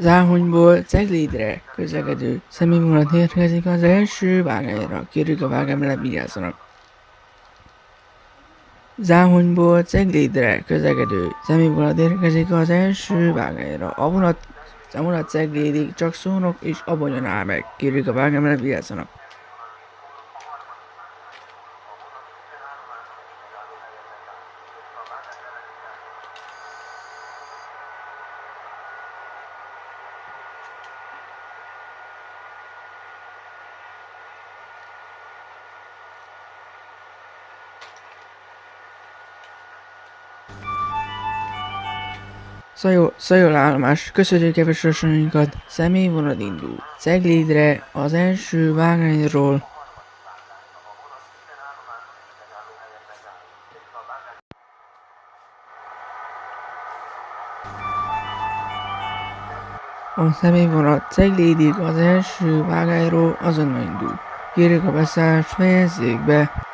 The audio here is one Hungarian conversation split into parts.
Záhonyból Ceglédre közlekedő személyvonat érkezik az első vágányra. Kérjük a vágányra vigyázzanak. Záhonyból Ceglédre közlekedő személyvonat érkezik az első vágányra. A vonat, a vonat Ceglédig csak szónok és abonyan áll meg. Kérjük a vágányra vigyázzanak. Szajó, Szajol állomás, köszönjük kevesosainkat, személyvonat indul. Ceglédre az első vágányról A személyvonat Ceglédig az első vágányról azonnal indul. Kérjük a beszállást fejezzék be.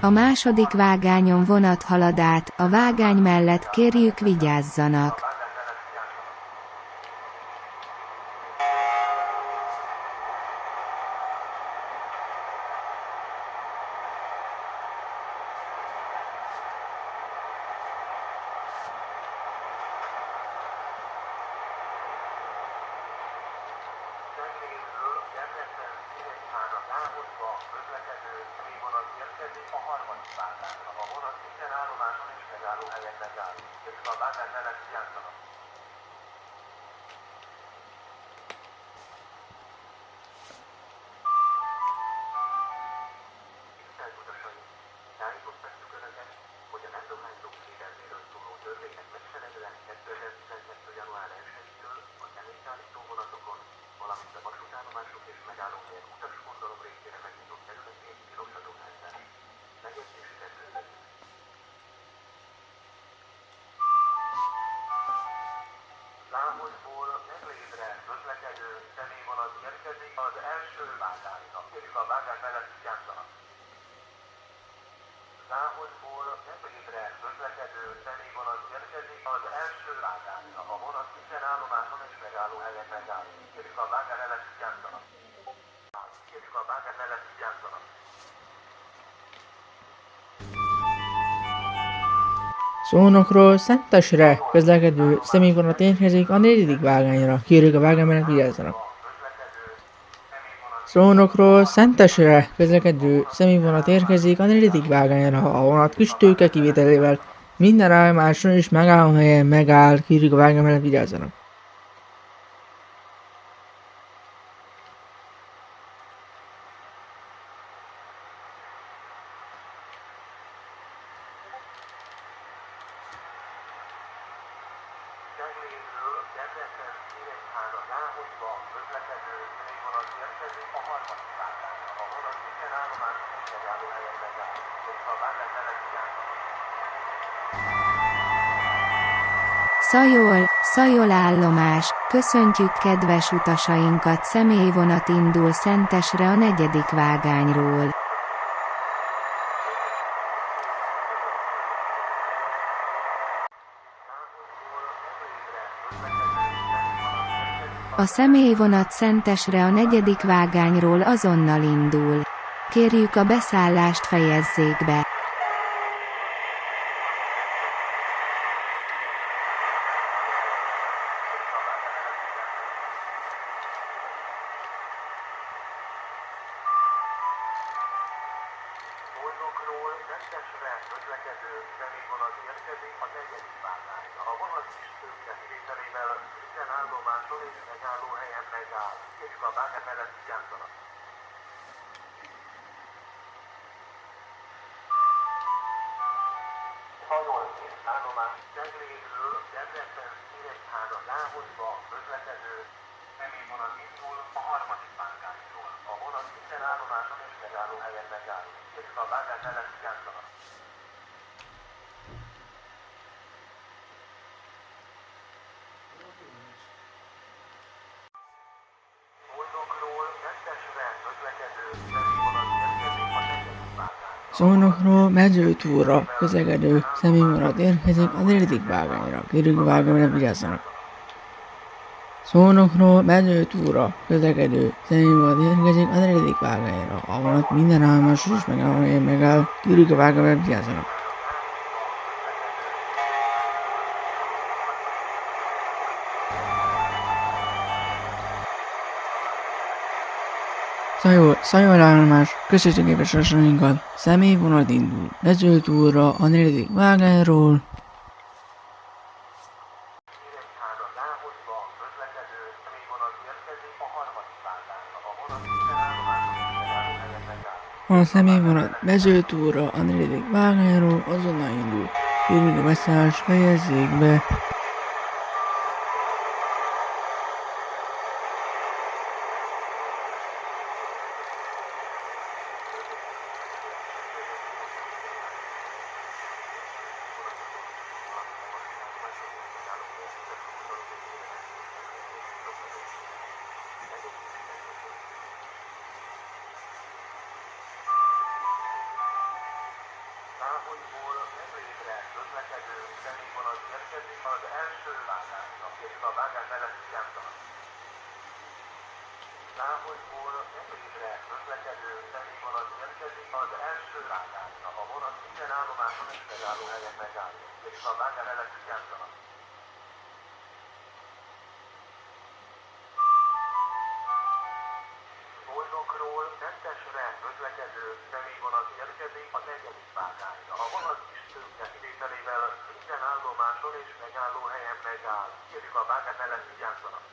A második vágányon vonat halad át, a vágány mellett kérjük vigyázzanak. Debrecen Nyíregyháza Záhonyba közlekedő személyvonat érkezik a harmadik vágányra. A vonat minden állomáson és megállóhelyen megáll. Kérjük a vágány mellett vigyázzanak. Szónokról Szentesre közlekedő személyvonat érkezik a negyedik vágányra. Kérjük a vágány mellett vigyázzanak. Szónokról Szentesre közlekedő személyvonat érkezik a negyedik vágányra. A vonat kis tőke kivételével minden állomáson és megállóhelyen megáll. Kérjük a vágány mellett vigyázzanak. Ceglédről Debrecen Nyíregyháza Záhonyba közlekedő személyvonat érkezik a harmadik vágányra. A vonat minden állomáson és megállóhelyen megáll. Kérjük a vágány mellett vigyázzanak. Szajol, Szajol állomás, köszöntjük kedves utasainkat személyvonat indul Szentesre a negyedik vágányról. A személyvonat Szentesre a negyedik vágányról azonnal indul. Kérjük a beszállást fejezzék be. Újnokról Szentesre közlekedő személyvonat érkezik a negyedik vágányra. A vonat kis tőke kivételével minden állomáson és megállóhelyen megáll, és a vágány mellett vigyázzanak. Hajolként állomás Ceglédről Debrecen Nyíregyháza Láhonyba közlekedő személyvonat indul a harmadik vágányról. A vonat minden állomáson és megállóhelyen megáll, és a vágány mellett Szónokról mezőtúra közlekedő személyvonat érkezik a negyedik vágányra. Kérjük vágányra vigyázzanak. Szónokról mezőtúra közlekedő személyvonat érkezik a negyedik vágányra. A vonat minden állomáson és megállóhelyen megáll. Kérjük vágányra vigyázzanak. Szajol, szajol állomás, közösségépes sorsainkat, személyvonat indul, mezőtúra a negyedik vágányról, a személyvonat mezőtúra a negyedik vágányról azonnal indul. Kérjük a beszállást fejezzék be. Láhonyból Nemrétre közlekedő személyvonat érkezik az első vágányra, és a vágány mellett vigyázzanak. Láhonyból Nemrétre közlekedő személyvonat érkezik az első vágányra. A vonat minden állomáson és megállóhelyen megáll, és a vágány mellett vigyázzanak. Szentesre közlekedő személyvonat érkezik a negyedik vágányra. A vonat kis tőke kivételével minden állomáson és megállóhelyen megáll. Kérjük a vágány mellett vigyázzanak.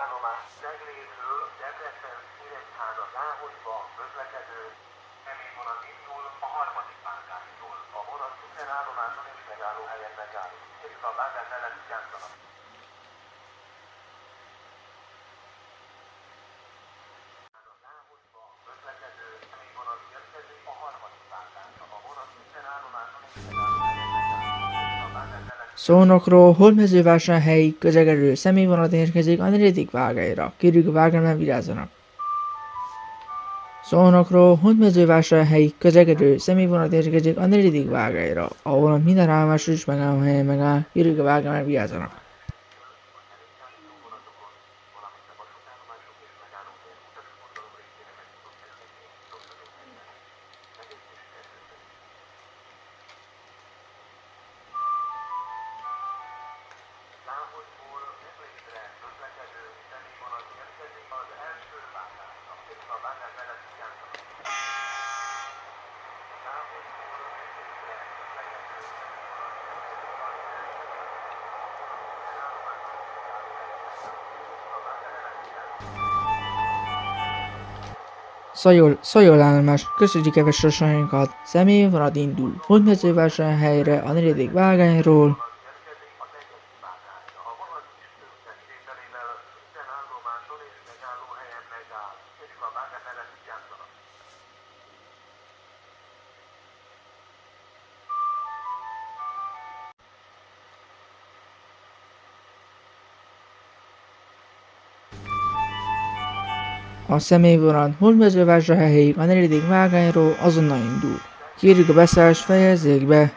Állomás Ceglédről Debrecen Nyíregyháza Láhonyba közlekedő személyvonat indul a harmadik vágányról. A vonat minden állomáson és megállóhelyen megáll. Kérjük a vágány mellett vigyázzanak. Szónokról Hódmezővásárhelyi közlekedő személyvonat érkezik a negyedik vágányra. Kérjük a vágányra vigyázzanak. Szónokról Hódmezővásárhelyi közlekedő személyvonat érkezik a negyedik vágányra. A vonat minden állomáson és megállóhelyen megáll. Kérjük a vágányra vigyázzanak. Szajol, szajol állomás, köszönjük kedves sorsainkat, személyvonat indul, Hódmezővásárhelyre a negyedik vágányról, A személyvonat Hódmezővásárhelyig a negyedik vágányról azonnal indul. Kérjük a beszállást fejezzék be.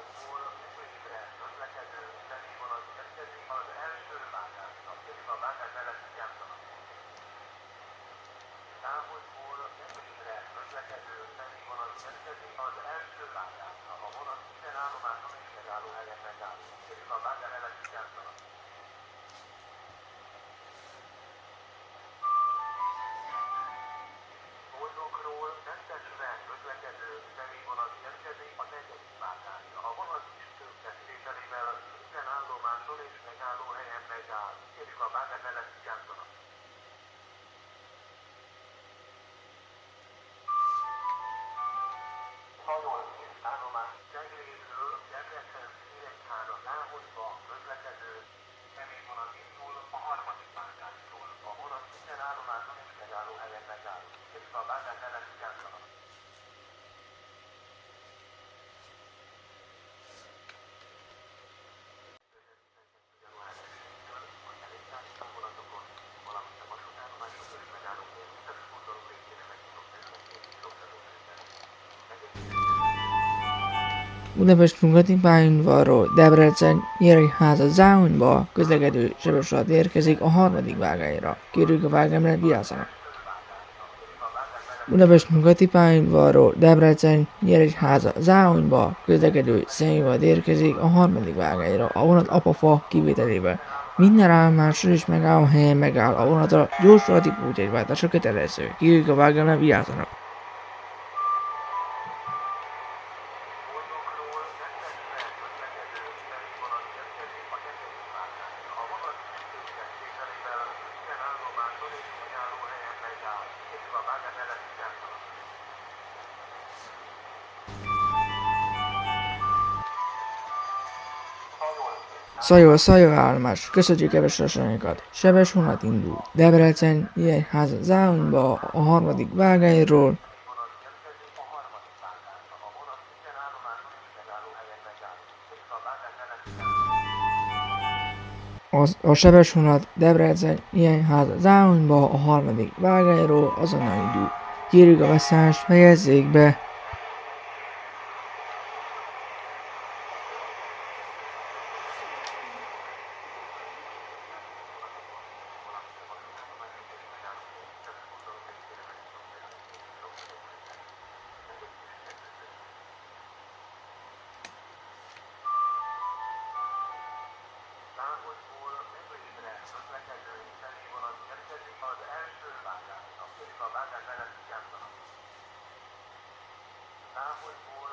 Távolból Főibre közlekedő személyvonat érkezik az első vágásra, pedig a vágás mellett játszanak. Távolból Főibre közlekedő személyvonat érkezik az első vágásra. A vonat minden állomáson és megállóhelyen megáll, pedig a vágás mellett játszanak. Boldogról Szentesre közlekedő személyvonat érkezik a negyedik vágásra. A vonat is többesítéselével minden állomáson és megállóhelyen megáll, és a vágás mellett játszanak. Hajolvés állomás Cegléről Debrecen Szíregyhára Láhonyba közlekedő személyvonat indul a harmadik vágásról. A vonat minden állomáson és megállóhelyen megáll, és a vágás mellett játszanak. január 1-től a kerékpárító vonatokon, valamint a vasútállomáson és megállóhelyen utas forduló végére megnyitott területén és oktatóterületen. Budapest nyugati pályaudvarról Debrecen Nyíregyháza Záhonyba közlekedő sebesület érkezik a harmadik vágányra. Kérjük a vágányra vigyázzanak. Budapest nyugati pályaudvarról Debrecen Nyíregyháza Záhonyba közlekedő személyvonat érkezik a harmadik vágányra a vonat apafa kivételével. Minden állomáson és megálló helyen megáll a vonatra gyorsulati pótjegyváltása kötelező. Kérjük a vágányra vigyázzanak. Szajol, szajol állomás, köszönjük kedves sorsainkat. Sebes vonat indul. Debrecen, Nyíregyháza Záhonyba a harmadik vágányról. Az, a sebes vonat Debrecen, Nyíregyháza Záhonyba a harmadik vágányról azonnal indul. Kérjük a beszállást, fejezzék be. Ákosból Medvegyügyre közlekedő felé vonat érkezik az első vágás, a pedig a vágás ellen kiátszanak. Távolból